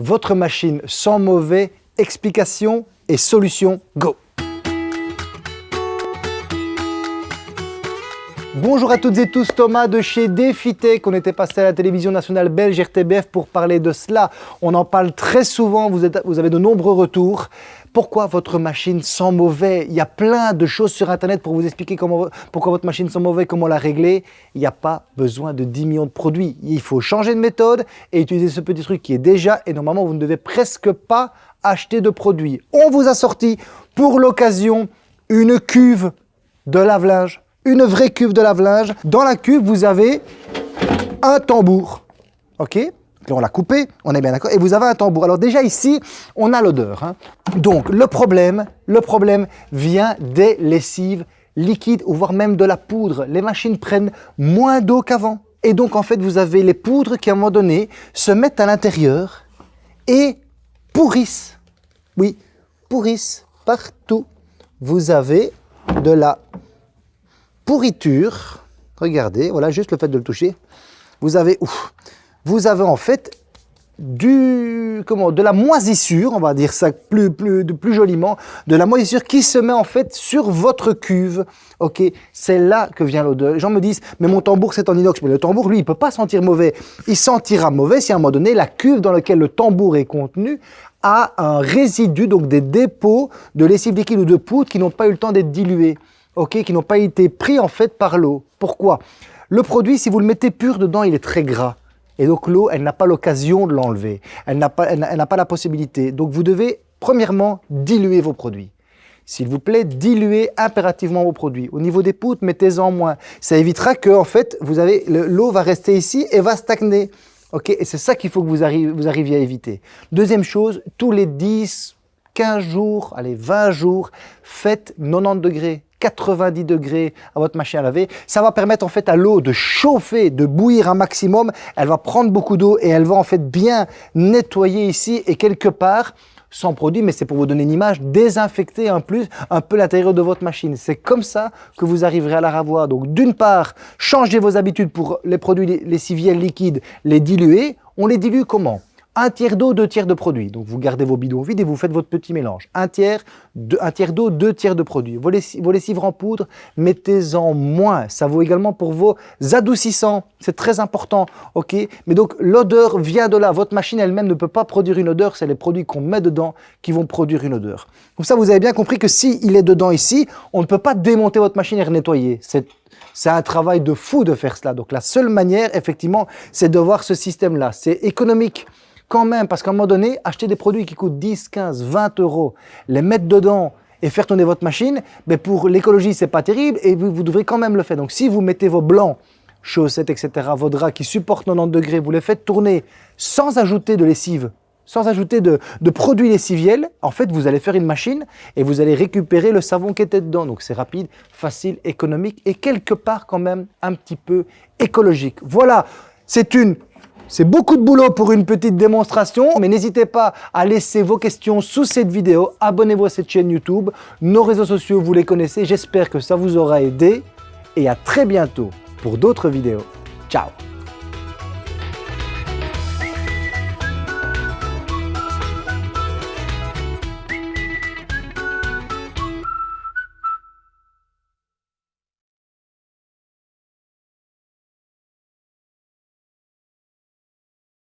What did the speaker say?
votre machine sans mauvais, explication et solution, go Bonjour à toutes et tous, Thomas de chez Defitech. On était passé à la télévision nationale belge RTBF pour parler de cela. On en parle très souvent, vous, avez de nombreux retours. Pourquoi votre machine sent mauvais? Il y a plein de choses sur Internet pour vous expliquer comment, pourquoi votre machine sent mauvais, comment la régler. Il n'y a pas besoin de 10 millions de produits. Il faut changer de méthode et utiliser ce petit truc qui est déjà, et normalement vous ne devez presque pas acheter de produits. On vous a sorti pour l'occasion une cuve de lave-linge une vraie cuve de lave-linge. Dans la cuve, vous avez un tambour. OK? On l'a coupé, on est bien d'accord, et vous avez un tambour. Alors déjà ici, on a l'odeur. Hein. Donc le problème, le problème vient des lessives liquides, ou voire même de la poudre. Les machines prennent moins d'eau qu'avant. Et donc en fait, vous avez les poudres qui à un moment donné se mettent à l'intérieur et pourrissent. Oui, pourrissent partout. Vous avez de la pourriture, regardez, voilà, juste le fait de le toucher, vous avez, ouf, vous avez en fait du, comment, de la moisissure, on va dire ça plus, plus, plus joliment, de la moisissure qui se met en fait sur votre cuve. Ok, c'est là que vient l'odeur. Les gens me disent, mais mon tambour c'est en inox. Mais le tambour, lui, il peut pas sentir mauvais. Il sentira mauvais si à un moment donné, la cuve dans laquelle le tambour est contenu a un résidu, donc des dépôts de lessive liquide ou de poudre qui n'ont pas eu le temps d'être dilués ok, qui n'ont pas été pris en fait par l'eau. Pourquoi? Le produit, si vous le mettez pur dedans, il est très gras. Et donc l'eau, elle n'a pas l'occasion de l'enlever. Elle n'a pas, pas la possibilité. Donc vous devez, premièrement, diluer vos produits. S'il vous plaît, diluez impérativement vos produits. Au niveau des poutres, mettez-en moins. Ça évitera que, en fait, l'eau va rester ici et va stagner. Ok, et c'est ça qu'il faut que vous, vous arriviez à éviter. Deuxième chose, tous les 10, 15 jours, allez, 20 jours, faites 90 degrés. 90 degrés à votre machine à laver. Ça va permettre en fait à l'eau de chauffer, de bouillir un maximum. Elle va prendre beaucoup d'eau et elle va en fait bien nettoyer ici et quelque part sans produit, mais c'est pour vous donner une image, désinfecter en plus un peu l'intérieur de votre machine. C'est comme ça que vous arriverez à la ravoir. Donc d'une part, changez vos habitudes pour les produits lessiviels liquides, les diluer. On les dilue comment? Un tiers d'eau, deux tiers de produit. Donc vous gardez vos bidons vides et vous faites votre petit mélange. Un tiers, d'eau, deux tiers de produit. Vos, lessives, en poudre, mettez-en moins. Ça vaut également pour vos adoucissants. C'est très important. ok? Mais donc l'odeur vient de là. Votre machine elle-même ne peut pas produire une odeur. C'est les produits qu'on met dedans qui vont produire une odeur. Comme ça, vous avez bien compris que s'il il est dedans ici, on ne peut pas démonter votre machine et nettoyer. C'est un travail de fou de faire cela. Donc la seule manière, effectivement, c'est de voir ce système-là. C'est économique quand même, parce qu'à un moment donné, acheter des produits qui coûtent 10, 15, 20 euros, les mettre dedans et faire tourner votre machine, mais pour l'écologie, c'est pas terrible et vous, vous, devrez quand même le faire. Donc si vous mettez vos blancs, chaussettes, etc., vos draps qui supportent 90 degrés, vous les faites tourner sans ajouter de lessive, sans ajouter de, de, produits lessiviels, en fait, vous allez faire une machine et vous allez récupérer le savon qui était dedans. Donc c'est rapide, facile, économique et quelque part quand même un petit peu écologique. Voilà, c'est une c'est beaucoup de boulot pour une petite démonstration, mais n'hésitez pas à laisser vos questions sous cette vidéo. Abonnez-vous à cette chaîne YouTube. Nos réseaux sociaux, vous les connaissez. J'espère que ça vous aura aidé. Et à très bientôt pour d'autres vidéos. Ciao